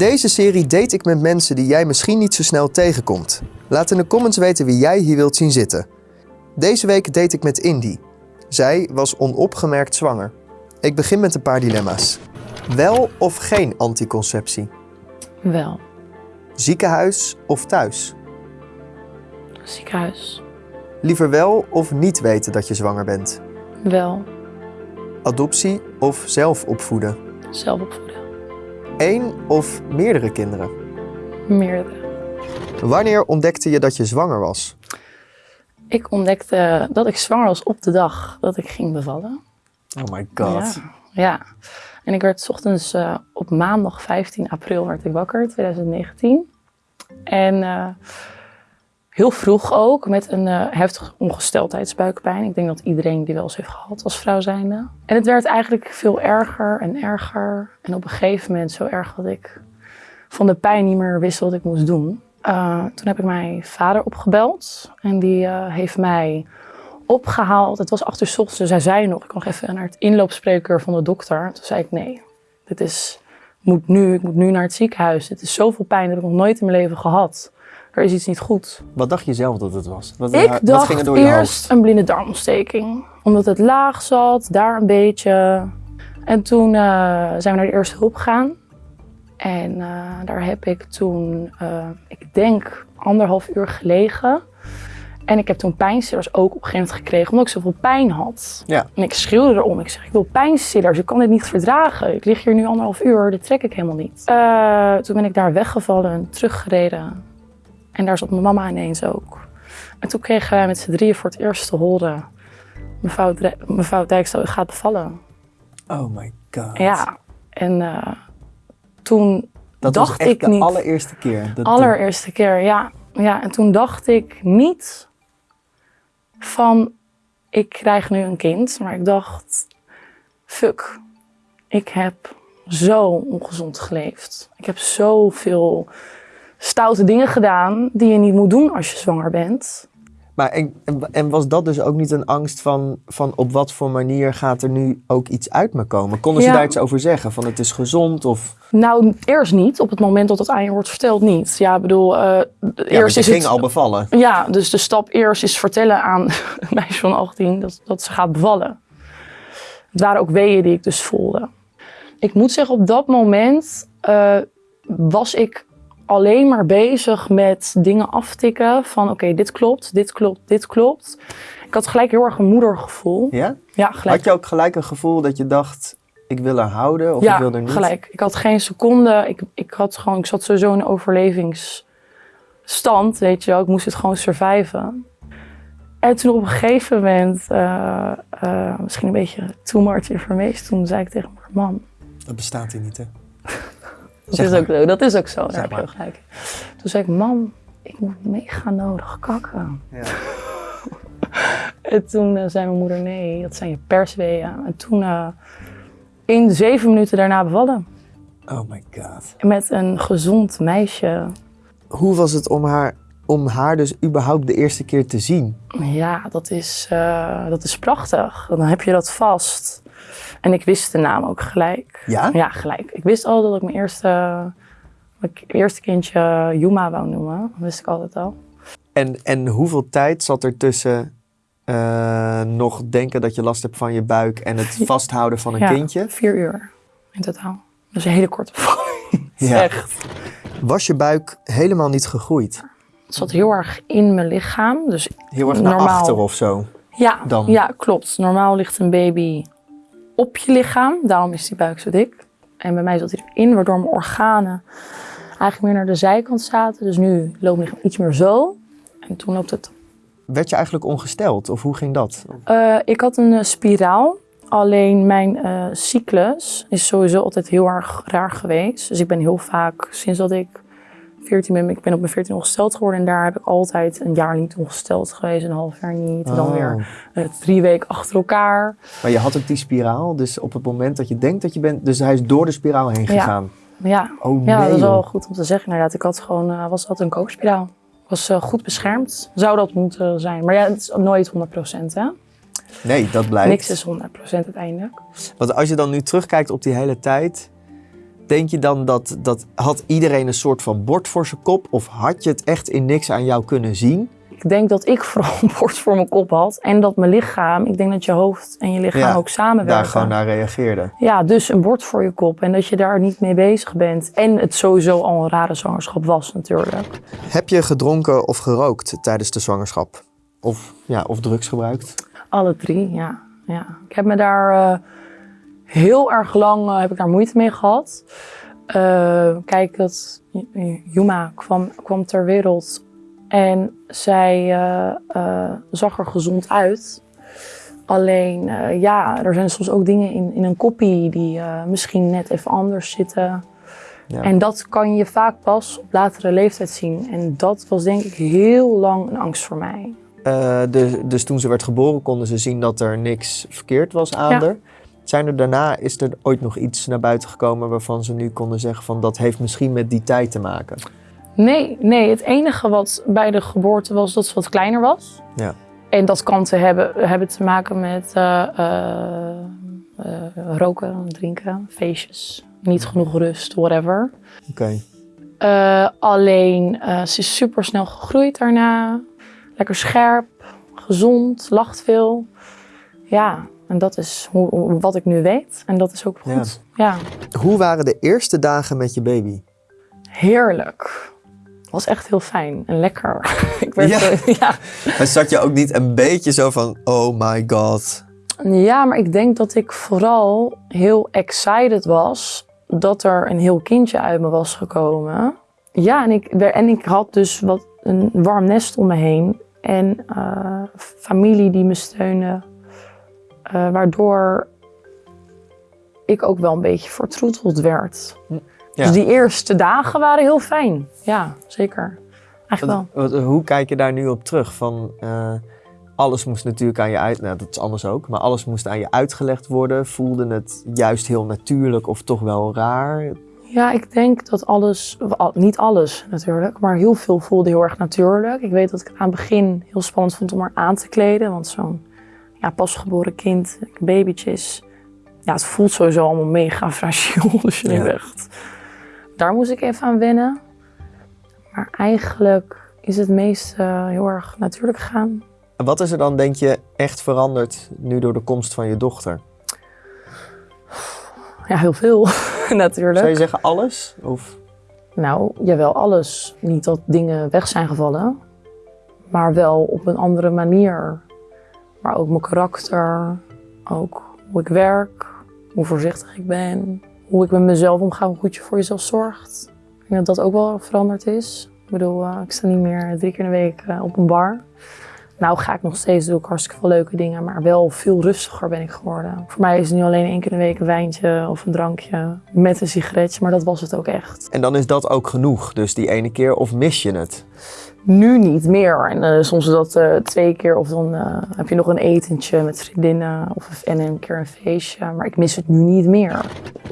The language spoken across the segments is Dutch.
deze serie date ik met mensen die jij misschien niet zo snel tegenkomt. Laat in de comments weten wie jij hier wilt zien zitten. Deze week date ik met Indy. Zij was onopgemerkt zwanger. Ik begin met een paar dilemma's. Wel of geen anticonceptie? Wel. Ziekenhuis of thuis? Ziekenhuis. Liever wel of niet weten dat je zwanger bent? Wel. Adoptie of zelf opvoeden? Zelf opvoeden. Eén of meerdere kinderen? Meerdere. Wanneer ontdekte je dat je zwanger was? Ik ontdekte dat ik zwanger was op de dag dat ik ging bevallen. Oh my Ja. ja. En ik werd 's ochtends eh, op maandag 15 april werd ik wakker, 2019. En eh, heel vroeg ook, met een eh, heftige ongesteldheidsbuikpijn. Ik denk dat iedereen die wel eens heeft gehad als vrouw zijnde. En het werd eigenlijk veel erger en erger. En op een gegeven moment zo erg dat ik van de pijn niet meer wist wat ik moest doen. Eh, toen heb ik mijn vader opgebeld. En die eh, heeft mij opgehaald. Het was acht uur 's ochtends, dus hij zei nog, ik nog even naar het inloopspreker van de dokter. Toen zei ik, nee, dit is, moet nu, ik moet nu naar het ziekenhuis. Het is zoveel pijn, dat ik nog nooit in mijn leven gehad. Er is iets niet goed. Wat dacht je zelf dat het was? Wat, Ik wat dacht ging er door je eerst hoofd? een blinde darmontsteking. Omdat het laag zat, daar een beetje. En toen eh, zijn we naar de eerste hulp gegaan. En eh, daar heb ik toen, eh, ik denk, anderhalf uur gelegen. En ik heb toen pijnstillers ook op een gegeven moment gekregen, omdat ik zoveel pijn had. Ja. En ik schreeuwde erom. Ik zeg, ik wil pijnstillers, ik kan dit niet verdragen. Ik lig hier nu anderhalf uur, dit trek ik helemaal niet. Eh, toen ben ik daar weggevallen en teruggereden. En daar zat mijn mama ineens ook. En toen kregen wij met z'n drieën voor het eerst te horen... Mevrouw, mevrouw Dijkstal, u gaat bevallen. Oh my god. Ja, en eh, toen dat dacht was echt ik de niet. allereerste keer. Dat, allereerste keer, ja. ja. En toen dacht ik niet van, ik krijg nu een kind. Maar ik dacht, fuck, ik heb zo ongezond geleefd. Ik heb zoveel stoute dingen gedaan die je niet moet doen als je zwanger bent. Maar en, en, was dat dus ook niet een angst van, van op wat voor manier gaat er nu ook iets uit me komen? Konden ze Ja. daar iets over zeggen? Van het is gezond of... Nou, eerst niet. Op het moment dat het aan je wordt verteld, niet. Ja, ik bedoel, Ja, want eerst is ging het... al bevallen. Ja, dus de stap eerst is vertellen aan een meisje van 18 dat, dat ze gaat bevallen. Het waren ook weeën die ik dus voelde. Ik moet zeggen, op dat moment eh, was ik alleen maar bezig met dingen aftikken van oké, dit klopt, dit klopt, dit klopt. Ik had gelijk heel erg een moedergevoel. Ja? Ja, gelijk. Had je ook gelijk een gevoel dat je dacht, ik wil haar houden of ja, ik wil er niet? gelijk. Ik had geen seconde. Ik, ik, had gewoon, ik zat sowieso in een overlevingsstand, weet je wel. Ik moest het gewoon surviven. En toen op een gegeven moment, eh, eh, misschien een beetje too much information, toen zei ik tegen mijn man, Dat bestaat hier niet, hè? Dat Zeg is, maar. ook zo, dat is ook zo, daar heb je gelijk. Toen zei ik, mam, ik moet mega nodig kakken. Ja. En toen eh, zei mijn moeder, nee, dat zijn je persweeën. En toen eh, in zeven minuten daarna bevallen. Oh my god. Met een gezond meisje. Hoe was het om haar, om haar dus überhaupt de eerste keer te zien? Ja, dat is, eh, dat is prachtig. Dan heb je dat vast. En ik wist de naam ook gelijk. Ja? Ja, gelijk. Ik wist al dat ik mijn eerste, mijn eerste kindje Yuma wou noemen. Dat wist ik altijd al. En, en hoeveel tijd zat er tussen eh, nog denken dat je last hebt van je buik en het vasthouden van een Ja, kindje? Vier uur in totaal. Dus een hele korte. Ja. Echt. Was je buik helemaal niet gegroeid? Het zat heel erg in mijn lichaam. Dus Heel erg naar achter of zo? ja, Dan? ja, klopt. Normaal ligt een baby op je lichaam. Daarom is die buik zo dik. En bij mij zat hij erin, waardoor mijn organen eigenlijk meer naar de zijkant zaten. Dus nu loopt mijn lichaam iets meer zo. En toen loopt het. Werd je eigenlijk ongesteld of hoe ging dat? Eh, ik had een eh, spiraal. Alleen mijn eh, cyclus is sowieso altijd heel erg raar geweest. Dus ik ben heel vaak, sinds dat ik 14 ben, ik ben op mijn 14 ongesteld geworden. En daar heb ik altijd een jaar niet ongesteld geweest, een half jaar niet. En dan Oh. weer eh, drie weken achter elkaar. Maar je had ook die spiraal, dus op het moment dat je denkt dat je bent, dus hij is door de spiraal heen gegaan. Ja, Oh ja dat is wel goed om te zeggen. Inderdaad, ik had gewoon, eh, was altijd een kookspiraal. Ik was eh, goed beschermd. Zou dat moeten zijn. Maar ja, het is nooit 100% hè. Nee, dat blijkt. Niks is 100% uiteindelijk. Want als je dan nu terugkijkt op die hele tijd, denk je dan dat, dat had iedereen een soort van bord voor zijn kop? Of had je het echt in niks aan jou kunnen zien? Ik denk dat ik vooral een bord voor mijn kop had. En dat mijn lichaam, ik denk dat je hoofd en je lichaam Ja, ook samenwerken. Daar gewoon naar reageerde. Ja, dus een bord voor je kop. En dat je daar niet mee bezig bent. En het sowieso al een rare zwangerschap was natuurlijk. Heb je gedronken of gerookt tijdens de zwangerschap? Of, ja, of drugs gebruikt? Alle drie, ja. ja. Ik heb me daar eh, heel erg lang eh, heb ik daar moeite mee gehad. Eh, kijk, dat Juma kwam, kwam ter wereld en zij eh, zag er gezond uit. Alleen, ja, er zijn soms ook dingen in, in een koppie die misschien net even anders zitten. Ja. En dat kan je vaak pas op latere leeftijd zien. En dat was denk ik heel lang een angst voor mij. Dus, dus toen ze werd geboren konden ze zien dat er niks verkeerd was aan Ja. haar. Zijn er daarna, is er ooit nog iets naar buiten gekomen waarvan ze nu konden zeggen van dat heeft misschien met die tijd te maken? Nee, nee, het enige wat bij de geboorte was dat ze wat kleiner was. Ja. En dat kan te hebben, hebben te maken met eh, eh, roken, drinken, feestjes. Niet genoeg rust, whatever. Oké. Alleen, ze is super snel gegroeid daarna. Lekker scherp, gezond, lacht veel. Ja, en dat is hoe, wat ik nu weet. En dat is ook goed. ja. Hoe waren de eerste dagen met je baby? Heerlijk. Was echt heel fijn en lekker. ik werd, Ja. eh, ja. En zat je ook niet een beetje zo van, oh my god. ja, maar ik denk dat ik vooral heel excited was dat er een heel kindje uit me was gekomen. Ja, en ik, en ik had dus wat een warm nest om me heen. En eh, familie die me steunde. Eh, waardoor ik ook wel een beetje vertroeteld werd. Ja. Dus die eerste dagen waren heel fijn. Ja, zeker. Eigenlijk wel. Wat- wat- Hoe kijk je daar nu op terug? Van, eh, alles moest natuurlijk aan je uit... Nou, dat is anders ook. Maar alles moest aan je uitgelegd worden. Voelde het juist heel natuurlijk of toch wel raar? Ja, ik denk dat alles, al- niet alles natuurlijk, maar heel veel voelde heel erg natuurlijk. Ik weet dat ik het aan het begin heel spannend vond om haar aan te kleden, want zo'n ja, pasgeboren kind, babytjes, ja, het voelt sowieso allemaal mega fragiel. Dus je Ja. echt, daar moest ik even aan wennen. Maar eigenlijk is het meeste heel erg natuurlijk gegaan. En wat is er dan, denk je, echt veranderd nu door de komst van je dochter? Ja, heel veel natuurlijk. Zou je zeggen alles? Of... Nou, jawel, alles. Niet dat dingen weg zijn gevallen, maar wel op een andere manier. Maar ook mijn karakter, ook hoe ik werk, hoe voorzichtig ik ben, hoe ik met mezelf omga, hoe goed je voor jezelf zorgt. Ik denk dat dat ook wel veranderd is. Ik bedoel, eh, ik sta niet meer drie keer in de week eh, op een bar. Nou ga ik nog steeds, doe ik hartstikke veel leuke dingen, maar wel veel rustiger ben ik geworden. Voor mij is het nu alleen één keer in de week een wijntje of een drankje met een sigaretje, maar dat was het ook echt. En dan is dat ook genoeg, dus die ene keer, of mis je het? Nu niet meer. En eh, soms is dat eh, twee keer of dan eh, heb je nog een etentje met vriendinnen of, en een keer een feestje. Maar ik mis het nu niet meer.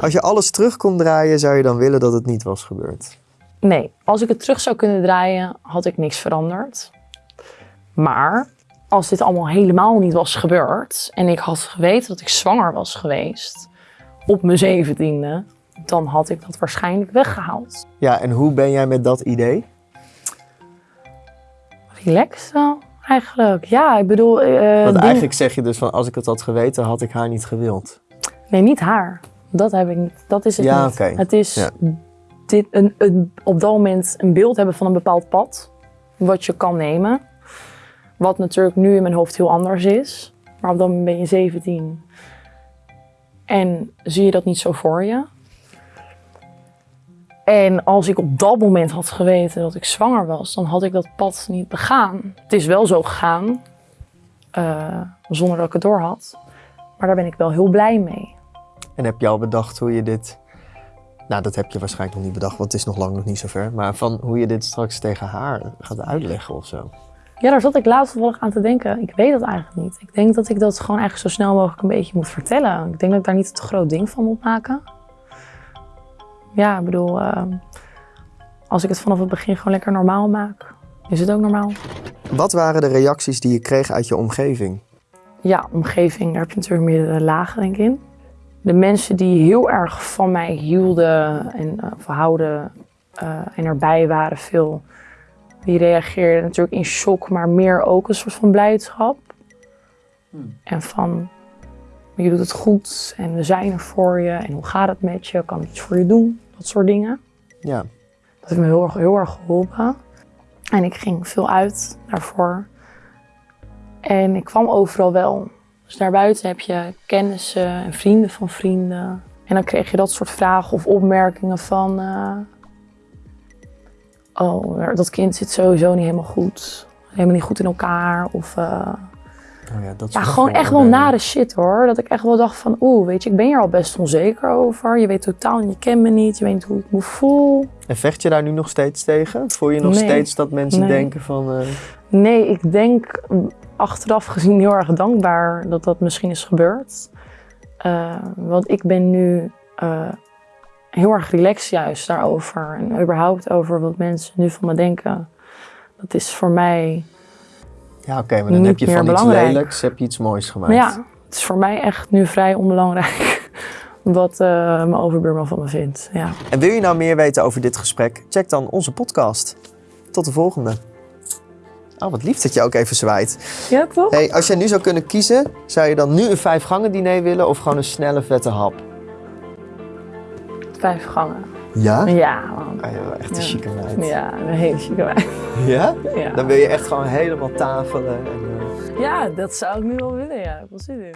Als je alles terug kon draaien, zou je dan willen dat het niet was gebeurd? Nee, als ik het terug zou kunnen draaien, had ik niks veranderd. Maar als dit allemaal helemaal niet was gebeurd en ik had geweten dat ik zwanger was geweest op mijn zeventiende, dan had ik dat waarschijnlijk weggehaald. Ja, en hoe ben jij met dat idee? Relaxed wel, eigenlijk. Ja, ik bedoel... eh, Want eigenlijk zeg je dus van, als ik het had geweten, had ik haar niet gewild. Nee, niet haar. Dat heb ik niet. Dat is het Ja, niet. Het is Ja. dit, een, een, op dat moment een beeld hebben van een bepaald pad. Wat je kan nemen. Wat natuurlijk nu in mijn hoofd heel anders is. Maar op dat moment ben je 17. En zie je dat niet zo voor je. En als ik op dat moment had geweten dat ik zwanger was, dan had ik dat pad niet begaan. Het is wel zo gegaan, eh, zonder dat ik het door had. Maar daar ben ik wel heel blij mee. En heb je al bedacht hoe je dit... Nou, dat heb je waarschijnlijk nog niet bedacht, want het is nog lang nog niet zover. Maar van hoe je dit straks tegen haar gaat uitleggen of zo. Ja, daar zat ik laatst toevallig aan te denken. Ik weet dat eigenlijk niet. Ik denk dat ik dat gewoon eigenlijk zo snel mogelijk een beetje moet vertellen. Ik denk dat ik daar niet te groot ding van moet maken. Ja, ik bedoel, eh, als ik het vanaf het begin gewoon lekker normaal maak, is het ook normaal. Wat waren de reacties die je kreeg uit je omgeving? Ja, omgeving, daar heb je natuurlijk meerdere lagen denk ik in. de mensen die heel erg van mij hielden en uh, houden uh, en erbij waren veel, die reageerden natuurlijk in shock, maar meer ook een soort van blijdschap. Hmm. En van, je doet het goed en we zijn er voor je en hoe gaat het met je, kan ik iets voor je doen, dat soort dingen. Ja. Dat heeft me heel erg, heel erg geholpen. En ik ging veel uit daarvoor. En ik kwam overal wel. Dus daarbuiten heb je kennissen en vrienden van vrienden. En dan kreeg je dat soort vragen of opmerkingen van... Uh, oh, dat kind zit sowieso niet helemaal goed. Helemaal niet goed in elkaar. Of uh, oh ja, dat ja, gewoon echt wel nare shit hoor. Dat ik echt wel dacht van, oeh, weet je, ik ben hier al best onzeker over. Je weet totaal, je kent me niet, je weet niet hoe ik me voel. En vecht je daar nu nog steeds tegen? Voel je nog Nee. steeds dat mensen Nee. denken van... eh, Nee, ik denk achteraf gezien heel erg dankbaar dat dat misschien is gebeurd. Eh, want ik ben nu eh, heel erg relaxed juist daarover. En überhaupt over wat mensen nu van me denken. Dat is voor mij... ja, oké, maar dan heb je van iets belangrijk. lelijks heb je iets moois gemaakt. Maar ja, het is voor mij echt nu vrij onbelangrijk wat eh, mijn overbuurman van me vindt. Ja. En wil je nou meer weten over dit gesprek? Check dan onze podcast. Tot de volgende. Oh, wat lief dat je ook even zwaait. ja, toch? Hey, als jij nu zou kunnen kiezen, zou je dan nu een vijf gangen diner willen of gewoon een snelle vette hap? Vijf gangen. Ja? Ja, man. Ah, echt een Ja. chique meid. Ja, een hele chique wijn. Ja? Ja. Dan wil je echt gewoon helemaal tafelen. En, eh, ja, dat zou ik nu wel willen. Ja, ik heb wel zin in.